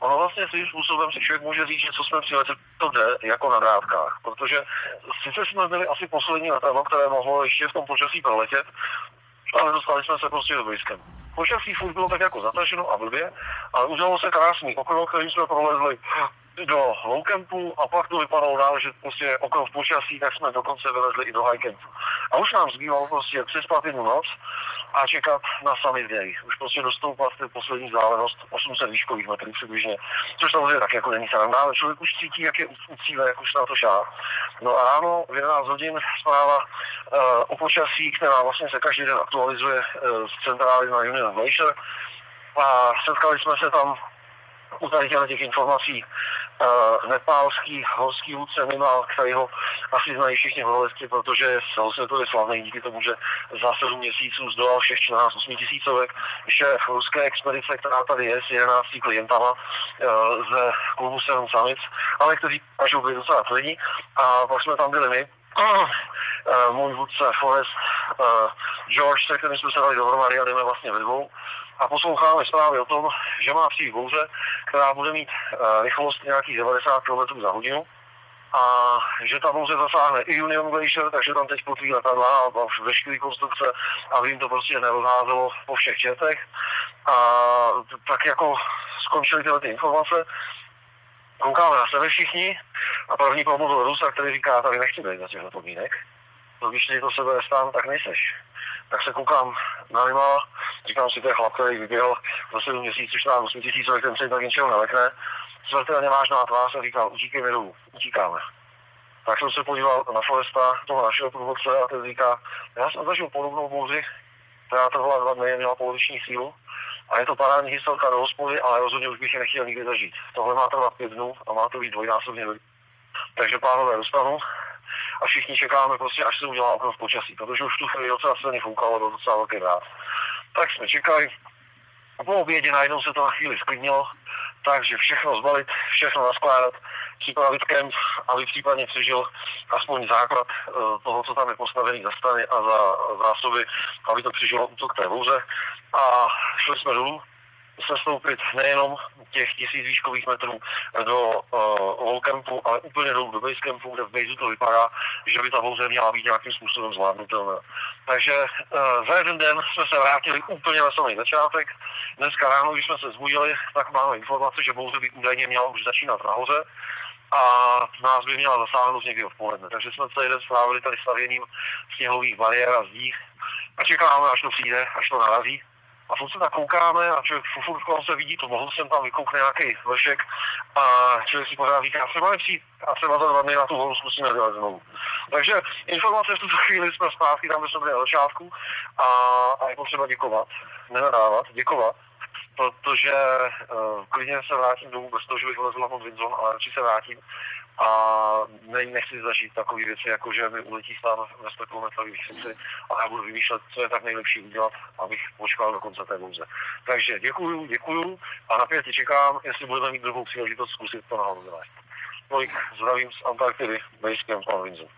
ono vlastně svým způsobem si člověk může říct, že co jsme přiletli, to jde jako na dávkách, protože sice jsme byli asi poslední letadlo, které mohlo ještě v tom počasí proletět, ale dostali jsme se prostě do blízkem. Počasí furt bylo tak jako zataženo a blbě, ale udělalo se krásný okno, kterým jsme prolezli do low campu a pak to vypadalo dál, že prostě okno v počasí, tak jsme dokonce vylezli i do high campu. A už nám zbývalo prostě přespat jednu noc a čekat na summit day. Už prostě dostoupat ty poslední vzdálenost 800 výškových metrů přibližně, což samozřejmě tak jako není sranda, ale člověk už cítí, jak je u cíle, jak už na to šá. No a ráno v 11 hodin zpráva uh, o počasí, která vlastně se každý den aktualizuje uh, z centrály na Union Glacier. A setkali jsme se tam u tady těch informací uh, nepálský horský vůdce Mimal, který ho asi znají všichni horolezci, protože je celosvětově slavný díky tomu, že za 7 měsíců zdolal všech 14 8 tisícovek. Šéf ruské expedice, která tady je s 11 klientama uh, ze klubu Seven Summits, ale kteří každou byli docela tvrdí. A pak jsme tam byli my, uh, můj vůdce Forest, uh, George, se kterým jsme se dali dohromady a jdeme vlastně ve dvou a posloucháme zprávy o tom, že má přijít bouře, která bude mít uh, rychlost nějakých 90 km za hodinu a že ta bouře zasáhne i Union Glacier, takže tam teď potví letadla a, a veškerý konstrukce, aby jim to prostě nerozházelo po všech četech. A tak jako skončily tyhle ty informace, koukáme na sebe všichni a první promluvil Rusa, který říká, tady nechci být za těchto podmínek. To když to sebe nestane, tak nejseš. Tak se koukám na Limala, říkám si, to je chlap, který vyběhl za 7 měsíců, 14 8 tisíc, ten se tak ničeho nelekne. Smrtelně vážná tvář a říkal, utíkej dolů, utíkáme. Tak jsem se podíval na Foresta, toho našeho průvodce, a ten říká, já jsem zažil podobnou bouři, která trvala dva dny, měla poloviční sílu. A je to parádní historka do hospody, ale rozhodně už bych je nechtěl nikdy zažít. Tohle má trvat pět dnů a má to být dvojnásobně. Takže pánové, dostanu a všichni čekáme prostě, až se udělá okno v počasí, protože už tu chvíli docela silně foukalo do docela velké rád. Tak jsme čekali, a po obědě najednou se to na chvíli sklidnilo, takže všechno zbalit, všechno naskládat, připravit kemp, aby případně přežil aspoň základ uh, toho, co tam je postavený za stany a za zásoby, aby to přežilo útok té bouře. A šli jsme dolů, sestoupit nejenom těch tisíc výškových metrů do uh, campu, ale úplně dolů do campu, kde v base to vypadá, že by ta bouře měla být nějakým způsobem zvládnutelná. Takže uh, za jeden den jsme se vrátili úplně na samý začátek. Dneska ráno, když jsme se zbudili, tak máme informace, že bouře by údajně měla už začínat nahoře a nás by měla zasáhnout někdy odpoledne. Takže jsme celý den strávili tady stavěním sněhových bariér a zdích a čekáme, až to přijde, až to narazí a furt se tak koukáme a člověk furt kolem se vidí, to mohl jsem tam vykoukne nějaký vršek a člověk si pořád říká, třeba nepřijít a třeba za dva dny na tu horu zkusíme dělat znovu. Takže informace v tuto chvíli jsme zpátky tam, kde jsme byli na začátku a, a je potřeba děkovat, nenadávat, děkovat protože uh, klidně se vrátím domů bez toho, že bych vlezl na pod Winzon, ale radši se vrátím a ne, nechci zažít takové věci, jako že mi uletí stát ve 100 km výšce a já budu vymýšlet, co je tak nejlepší udělat, abych počkal do konce té bouze. Takže děkuju, děkuju a napětě čekám, jestli budeme mít druhou příležitost zkusit to nahoru dělat. Tolik zdravím z Antarktidy, Basecamp Pan Windsor.